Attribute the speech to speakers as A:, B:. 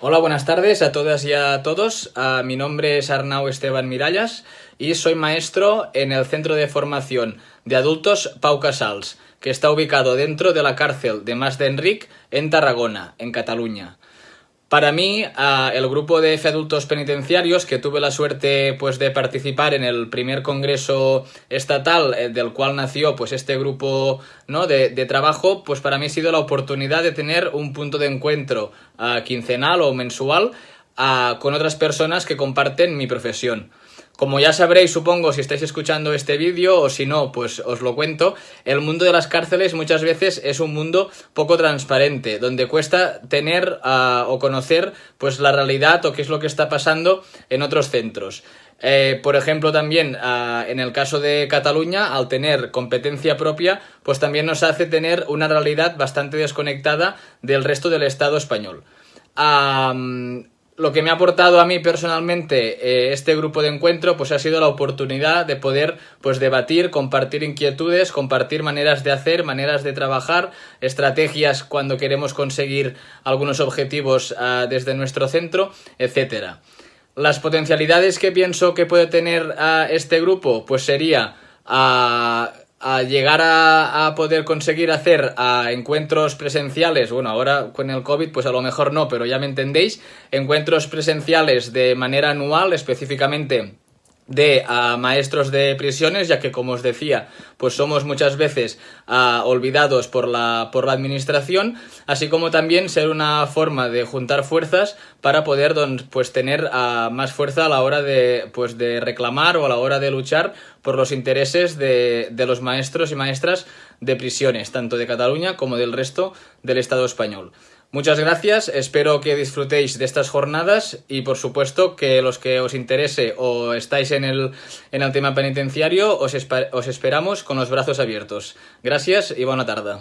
A: Hola, buenas tardes a todas y a todos. Uh, mi nombre es Arnau Esteban Mirallas y soy maestro en el Centro de Formación de Adultos Pau Casals, que está ubicado dentro de la cárcel de Mas d'Enric en Tarragona, en Cataluña. Para mí, el grupo de adultos penitenciarios, que tuve la suerte pues, de participar en el primer congreso estatal eh, del cual nació pues, este grupo ¿no? de, trabajo, pues para mí ha sido la oportunidad de tener un punto de encuentro uh, quincenal o mensual uh, con otras personas que comparten mi profesión. Como ya sabréis, supongo, si estáis escuchando este vídeo o si no, pues os lo cuento, el mundo de las cárceles muchas veces es un mundo poco transparente, donde cuesta tener uh, o conocer pues la realidad o qué es lo que está pasando en otros centros. Eh, por ejemplo, también uh, en el caso de Cataluña, al tener competencia propia, pues también nos hace tener una realidad bastante desconectada del resto del Estado español. Lo que me ha aportado a mí personalmente eh, este grupo de encuentro pues ha sido la oportunidad de poder pues debatir, compartir inquietudes, compartir maneras de hacer, maneras de trabajar, estrategias cuando queremos conseguir algunos objetivos uh, desde nuestro centro, etcétera. Las potencialidades que pienso que puede tener uh, este grupo pues sería uh, a llegar a, a, poder conseguir hacer a encuentros presenciales, bueno, ahora con el COVID pues a lo mejor no, pero ya me entendéis, encuentros presenciales de manera anual, específicamente de uh, maestros de prisiones, ya que como os decía, pues somos muchas veces uh, olvidados por la, por la administración, así como también ser una forma de juntar fuerzas para poder pues, tener más fuerza a la hora de, pues, de reclamar o a la hora de luchar por los intereses de, de los maestros y maestras de prisiones, tanto de Cataluña como del resto del Estado español. Muchas gracias, espero que disfrutéis de estas jornadas y por supuesto que los que os interese o estáis en el, en el tema penitenciario os, os esperamos con los brazos abiertos. Gracias y buena tarde.